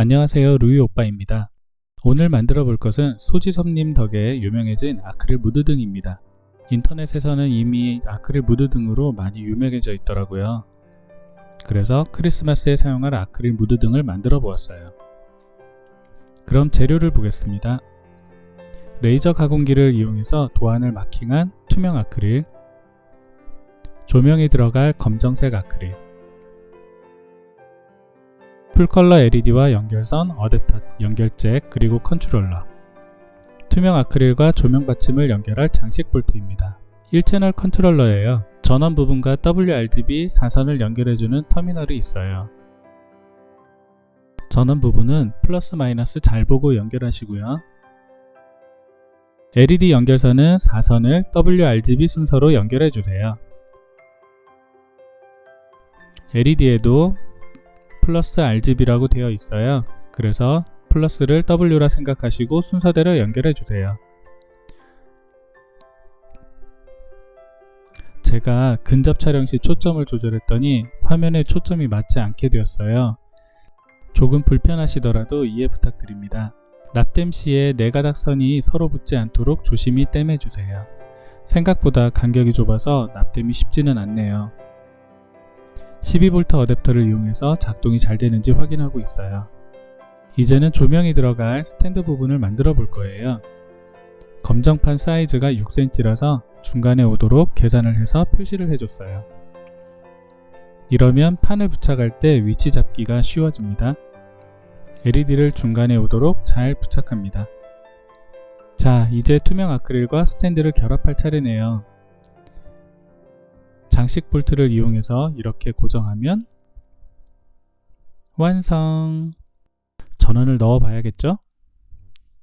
안녕하세요 루이 오빠입니다. 오늘 만들어 볼 것은 소지섭님 덕에 유명해진 아크릴 무드등입니다. 인터넷에서는 이미 아크릴 무드등으로 많이 유명해져 있더라고요. 그래서 크리스마스에 사용할 아크릴 무드등을 만들어 보았어요. 그럼 재료를 보겠습니다. 레이저 가공기를 이용해서 도안을 마킹한 투명 아크릴 조명이 들어갈 검정색 아크릴 full color LED와 연결선, 어댑터, 연결잭, 그리고 컨트롤러 투명 아크릴과 조명 받침을 연결할 장식 볼트입니다. 1채널 컨트롤러예요. 전원 부분과 WRGB 4선을 연결해주는 터미널이 있어요. 전원 부분은 플러스 마이너스 잘 보고 연결하시고요. LED 연결선은 4선을 WRGB 순서로 연결해주세요. LED에도 플러스 RGB라고 되어 있어요. 그래서 플러스를 W라 생각하시고 순서대로 연결해 주세요. 제가 근접 촬영 시 초점을 조절했더니 화면에 초점이 맞지 않게 되었어요. 조금 불편하시더라도 이해 부탁드립니다. 납땜 시에 네 가닥 선이 서로 붙지 않도록 조심히 땜해 주세요. 생각보다 간격이 좁아서 납땜이 쉽지는 않네요. 12V 어댑터를 이용해서 작동이 잘 되는지 확인하고 있어요. 이제는 조명이 들어갈 스탠드 부분을 만들어 볼 거예요. 검정판 사이즈가 6cm라서 중간에 오도록 계산을 해서 표시를 해줬어요. 이러면 판을 부착할 때 위치 잡기가 쉬워집니다. LED를 중간에 오도록 잘 부착합니다. 자, 이제 투명 아크릴과 스탠드를 결합할 차례네요. 장식 볼트를 이용해서 이렇게 고정하면 완성! 전원을 넣어 봐야겠죠?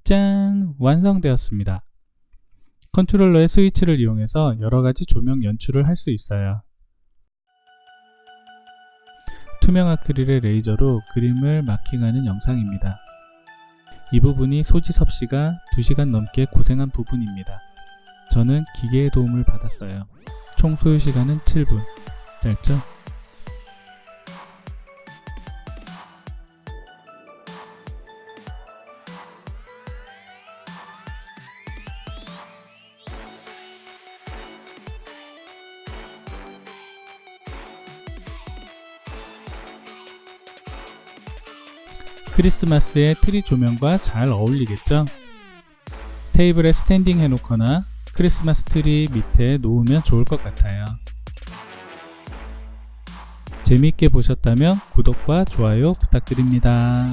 짠! 완성되었습니다. 컨트롤러의 스위치를 이용해서 여러가지 조명 연출을 할 수 있어요. 투명 아크릴의 레이저로 그림을 마킹하는 영상입니다. 이 부분이 소지섭 씨가 2시간 넘게 고생한 부분입니다. 저는 기계의 도움을 받았어요. 총 소요 시간은 7분. 짧죠? 크리스마스의 트리 조명과 잘 어울리겠죠? 테이블에 standing 해놓거나 크리스마스 트리 밑에 놓으면 좋을 것 같아요. 재미있게 보셨다면 구독과 좋아요 부탁드립니다.